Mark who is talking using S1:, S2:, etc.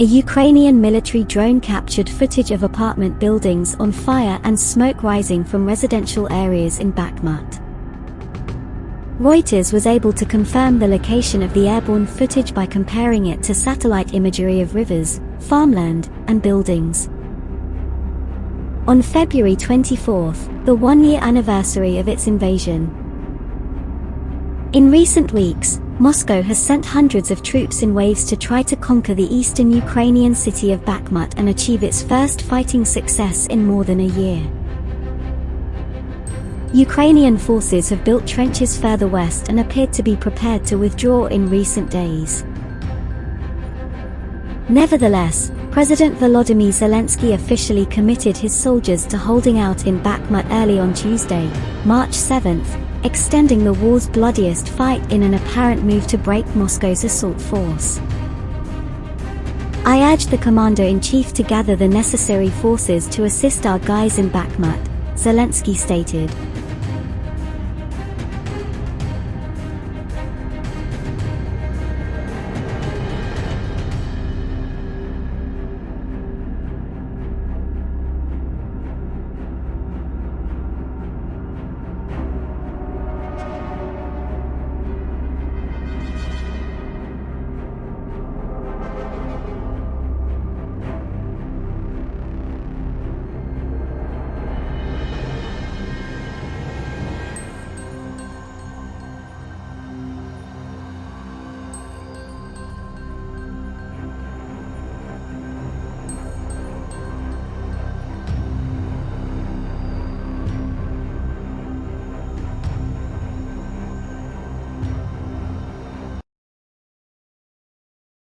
S1: a Ukrainian military drone captured footage of apartment buildings on fire and smoke rising from residential areas in Bakhmut. Reuters was able to confirm the location of the airborne footage by comparing it to satellite imagery of rivers, farmland, and buildings. On February 24, the one-year anniversary of its invasion. In recent weeks, Moscow has sent hundreds of troops in waves to try to conquer the eastern Ukrainian city of Bakhmut and achieve its first fighting success in more than a year. Ukrainian forces have built trenches further west and appeared to be prepared to withdraw in recent days. Nevertheless, President Volodymyr Zelensky officially committed his soldiers to holding out in Bakhmut early on Tuesday, March 7, extending the war's bloodiest fight in an apparent move to break Moscow's assault force. I urge the commander-in-chief to gather the necessary forces to assist our guys in Bakhmut, Zelensky stated.